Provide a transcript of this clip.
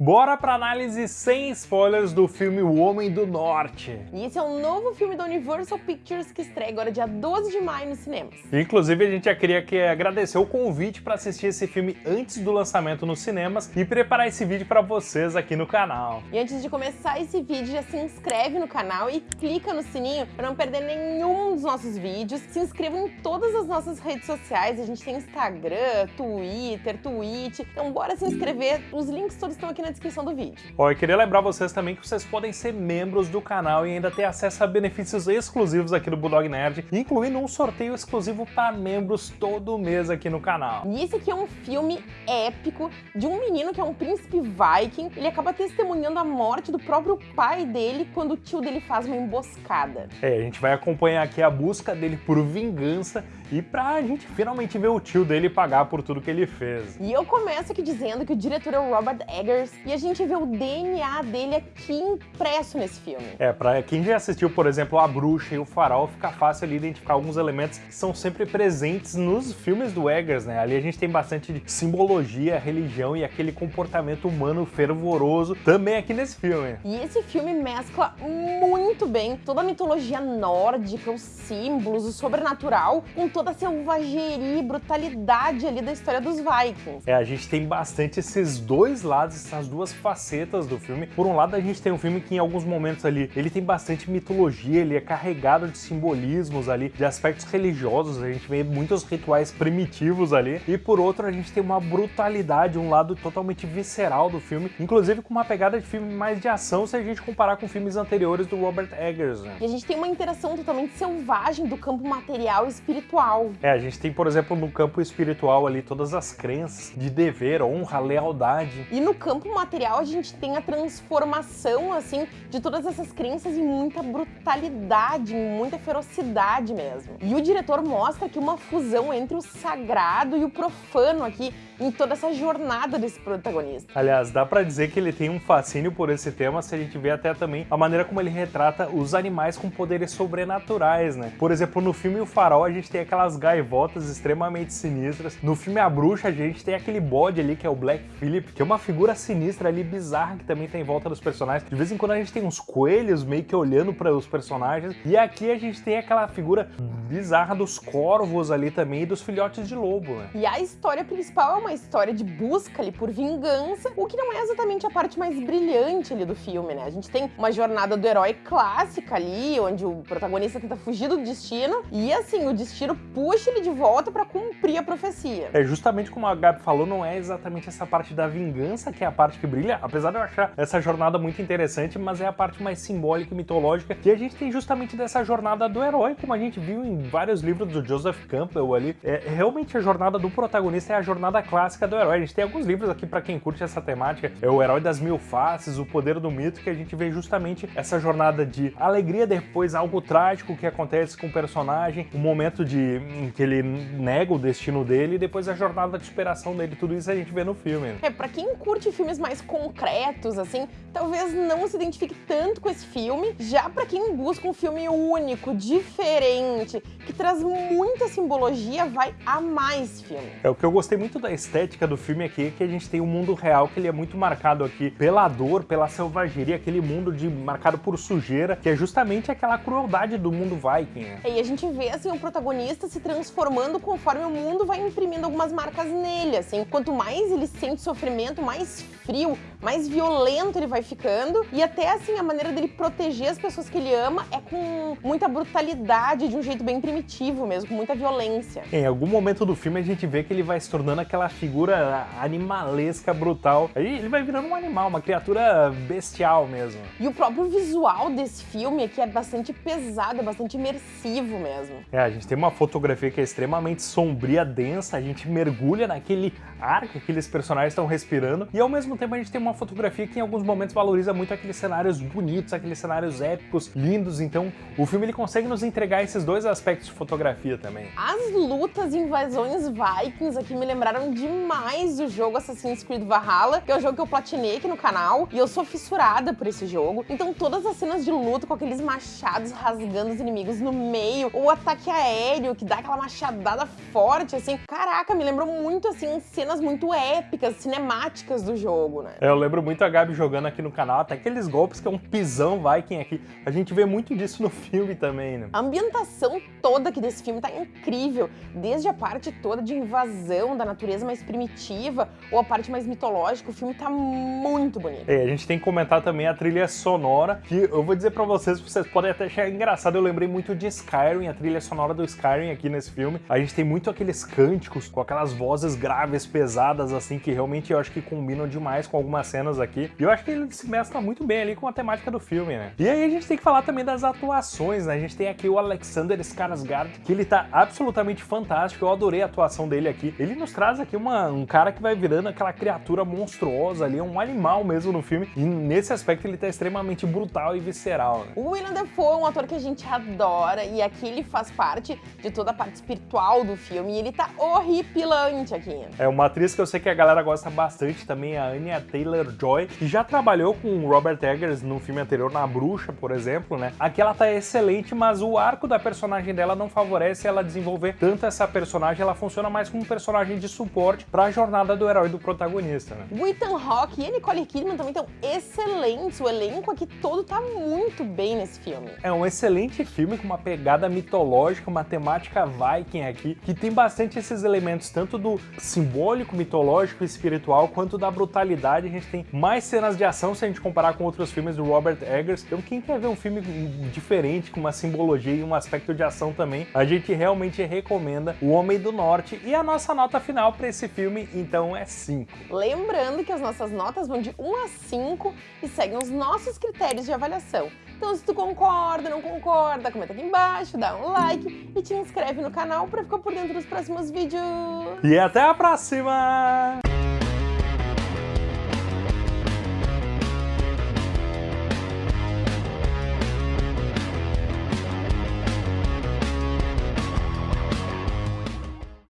Bora pra análise sem spoilers do filme O Homem do Norte. E esse é um novo filme da Universal Pictures que estreia agora dia 12 de maio nos cinemas. Inclusive, a gente já queria que agradecer o convite para assistir esse filme antes do lançamento nos cinemas e preparar esse vídeo para vocês aqui no canal. E antes de começar esse vídeo, já se inscreve no canal e clica no sininho para não perder nenhum dos nossos vídeos. Se inscreva em todas as nossas redes sociais, a gente tem Instagram, Twitter, Twitch. Então bora se inscrever, os links todos estão aqui na descrição do vídeo. Ó, eu queria lembrar vocês também que vocês podem ser membros do canal e ainda ter acesso a benefícios exclusivos aqui do Bulldog Nerd, incluindo um sorteio exclusivo para membros todo mês aqui no canal. E esse aqui é um filme épico de um menino que é um príncipe viking. Ele acaba testemunhando a morte do próprio pai dele quando o tio dele faz uma emboscada. É, a gente vai acompanhar aqui a busca dele por vingança e pra gente finalmente ver o tio dele pagar por tudo que ele fez. E eu começo aqui dizendo que o diretor é o Robert Eggers e a gente vê o DNA dele aqui impresso nesse filme. É, pra quem já assistiu, por exemplo, A Bruxa e O Farol, fica fácil ali identificar alguns elementos que são sempre presentes nos filmes do Eggers, né? Ali a gente tem bastante simbologia, religião e aquele comportamento humano fervoroso também aqui nesse filme. E esse filme mescla muito bem toda a mitologia nórdica, os símbolos, o sobrenatural, com toda a selvageria e brutalidade ali da história dos Vikings. É, a gente tem bastante esses dois lados, essas duas facetas do filme. Por um lado, a gente tem um filme que em alguns momentos ali, ele tem bastante mitologia, ele é carregado de simbolismos ali, de aspectos religiosos, a gente vê muitos rituais primitivos ali. E por outro, a gente tem uma brutalidade, um lado totalmente visceral do filme, inclusive com uma pegada de filme mais de ação se a gente comparar com filmes anteriores do Robert Eggers. Né? E a gente tem uma interação totalmente selvagem do campo material e espiritual. É, a gente tem, por exemplo, no campo espiritual ali todas as crenças de dever, honra, lealdade. E no campo material a gente tem a transformação, assim, de todas essas crenças em muita brutalidade, em muita ferocidade mesmo. E o diretor mostra que uma fusão entre o sagrado e o profano aqui em toda essa jornada desse protagonista. Aliás, dá pra dizer que ele tem um fascínio por esse tema se a gente vê até também a maneira como ele retrata os animais com poderes sobrenaturais, né? Por exemplo, no filme O Farol a gente tem aquelas gaivotas extremamente sinistras. No filme A Bruxa a gente tem aquele bode ali que é o Black Phillip, que é uma figura sinistra ali, bizarra, que também tá em volta dos personagens. De vez em quando a gente tem uns coelhos meio que olhando para os personagens. E aqui a gente tem aquela figura bizarra dos corvos ali também e dos filhotes de lobo, né? E a história principal é uma história de busca ali por vingança, o que não é exatamente a parte mais brilhante ali do filme, né? A gente tem uma jornada do herói clássica ali, onde o protagonista tenta fugir do destino e assim, o destino puxa ele de volta para cumprir a profecia. É justamente como a Gabi falou, não é exatamente essa parte da vingança que é a parte que brilha, apesar de eu achar essa jornada muito interessante, mas é a parte mais simbólica e mitológica que a gente tem justamente dessa jornada do herói, como a gente viu em vários livros do Joseph Campbell ali. É, realmente a jornada do protagonista é a jornada clássica do herói. A gente tem alguns livros aqui para quem curte essa temática. É o Herói das Mil Faces, o Poder do Mito, que a gente vê justamente essa jornada de alegria depois algo trágico que acontece com o personagem, um momento de em que ele nega o destino dele e depois a jornada de superação dele. Tudo isso a gente vê no filme. É, para quem curte filmes mais concretos assim, talvez não se identifique tanto com esse filme. Já para quem busca um filme único, diferente, que traz muita simbologia, vai amar esse filme. É o que eu gostei muito da estética do filme aqui, é que a gente tem um mundo real que ele é muito marcado aqui pela dor, pela selvageria, aquele mundo de marcado por sujeira, que é justamente aquela crueldade do mundo viking. Né? E a gente vê assim o protagonista se transformando conforme o mundo vai imprimindo algumas marcas nele, assim. Quanto mais ele sente sofrimento, mais frio, mais violento ele vai ficando e até assim a maneira dele proteger as pessoas que ele ama é com muita brutalidade, de um jeito bem primitivo mesmo, com muita violência. Em algum momento do filme a gente vê que ele vai se tornando aquela figura animalesca, brutal. Aí ele vai virando um animal, uma criatura bestial mesmo. E o próprio visual desse filme aqui é bastante pesado, é bastante imersivo mesmo. É, a gente tem uma fotografia que é extremamente sombria, densa, a gente mergulha naquele ar que aqueles personagens estão respirando e ao mesmo tempo a gente tem uma fotografia que em alguns momentos valoriza muito aqueles cenários bonitos, aqueles cenários épicos, lindos, então o filme ele consegue nos entregar esses dois aspectos de fotografia também. As lutas e invasões vikings aqui me lembraram demais o jogo Assassin's Creed Valhalla, que é um jogo que eu platinei aqui no canal, e eu sou fissurada por esse jogo. Então todas as cenas de luta com aqueles machados rasgando os inimigos no meio, ou ataque aéreo, que dá aquela machadada forte, assim, caraca, me lembrou muito, assim, cenas muito épicas, cinemáticas do jogo, né? É, eu lembro muito a Gabi jogando aqui no canal, até aqueles golpes que é um pisão Viking aqui. A gente vê muito disso no filme também, né? A ambientação toda aqui desse filme tá incrível, desde a parte toda de invasão da natureza mais primitiva ou a parte mais mitológica, o filme tá muito bonito. É, a gente tem que comentar também a trilha sonora, que eu vou dizer pra vocês, vocês podem até achar engraçado, eu lembrei muito de Skyrim, a trilha sonora do Skyrim aqui nesse filme. A gente tem muito aqueles cânticos com aquelas vozes graves, pesadas, assim, que realmente eu acho que combinam demais com algumas cenas aqui. E eu acho que ele se mescla muito bem ali com a temática do filme, né? E aí a gente tem que falar também das atuações, né? A gente tem aqui o Alexander Skarsgård, que ele tá absolutamente fantástico, eu adorei a atuação dele aqui. Ele nos traz aqui uma, um cara que vai virando aquela criatura monstruosa ali, um animal mesmo no filme, e nesse aspecto ele tá extremamente brutal e visceral, né? O William Dafoe é um ator que a gente adora, e aqui ele faz parte de toda a parte espiritual do filme, e ele tá horripilante aqui. É uma atriz que eu sei que a galera gosta bastante também, a Anya Taylor-Joy, que já trabalhou com o Robert Eggers no filme anterior, na Bruxa, por exemplo, né? Aqui ela tá excelente, mas o arco da personagem dela não favorece ela desenvolver tanto essa personagem, ela funciona mais como um personagem de suporte para a jornada do herói do protagonista, né? O Ethan Hawke e a Nicole Kidman também estão excelentes, o elenco aqui todo tá muito bem nesse filme. É um excelente filme com uma pegada mitológica, uma temática viking aqui, que tem bastante esses elementos, tanto do simbólico, mitológico e espiritual, quanto da brutalidade. A gente tem mais cenas de ação se a gente comparar com outros filmes do Robert Eggers. Então quem quer ver um filme diferente, com uma simbologia e um aspecto de ação também, a gente realmente recomenda O Homem do Norte. E a nossa nota final para esse filme, então, é 5. Lembrando que as nossas notas vão de 1 a 5 e seguem os nossos critérios de avaliação. Então, se tu concorda, não concorda, comenta aqui embaixo, dá um like e te inscreve no canal para ficar por dentro dos próximos vídeos. E até a próxima!